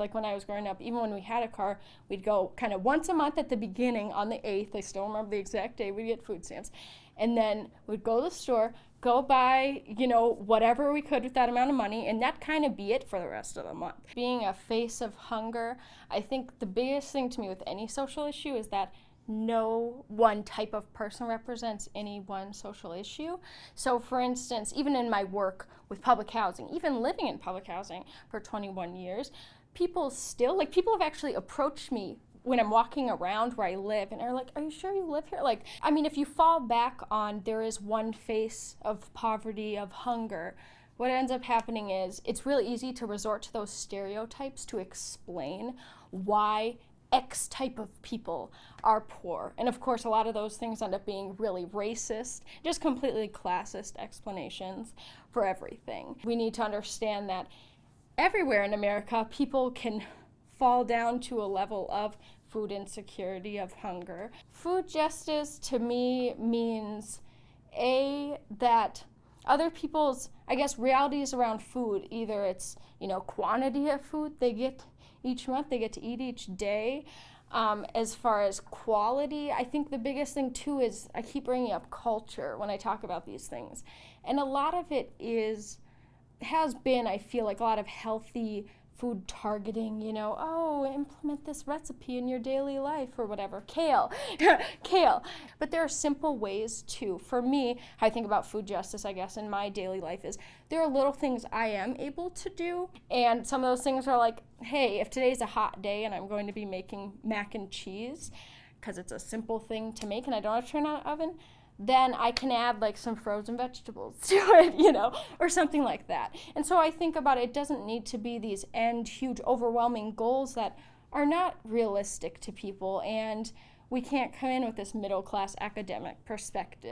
Like when I was growing up, even when we had a car, we'd go kind of once a month at the beginning on the 8th. I still remember the exact day we'd get food stamps. And then we'd go to the store, go buy, you know, whatever we could with that amount of money, and that kind of be it for the rest of the month. Being a face of hunger, I think the biggest thing to me with any social issue is that no one type of person represents any one social issue. So, for instance, even in my work with public housing, even living in public housing for 21 years, people still, like, people have actually approached me when I'm walking around where I live and are like, Are you sure you live here? Like, I mean, if you fall back on there is one face of poverty, of hunger, what ends up happening is it's really easy to resort to those stereotypes to explain why X type of people are poor. And of course, a lot of those things end up being really racist, just completely classist explanations for everything. We need to understand that everywhere in America, people can fall down to a level of food insecurity, of hunger. Food justice to me means A, that other people's, I guess, realities around food, either it's, you know, quantity of food they get each month, they get to eat each day. Um, as far as quality, I think the biggest thing too is I keep bringing up culture when I talk about these things. And a lot of it is, has been, I feel like, a lot of healthy food targeting, you know, oh, implement this recipe in your daily life or whatever. Kale, kale. But there are simple ways too. For me, I think about food justice, I guess, in my daily life is there are little things I am able to do. And some of those things are like, hey, if today's a hot day and I'm going to be making mac and cheese, because it's a simple thing to make and I don't have to turn on an oven, then I can add like some frozen vegetables to it, you know, or something like that. And so I think about it, it doesn't need to be these end huge overwhelming goals that are not realistic to people and we can't come in with this middle class academic perspective.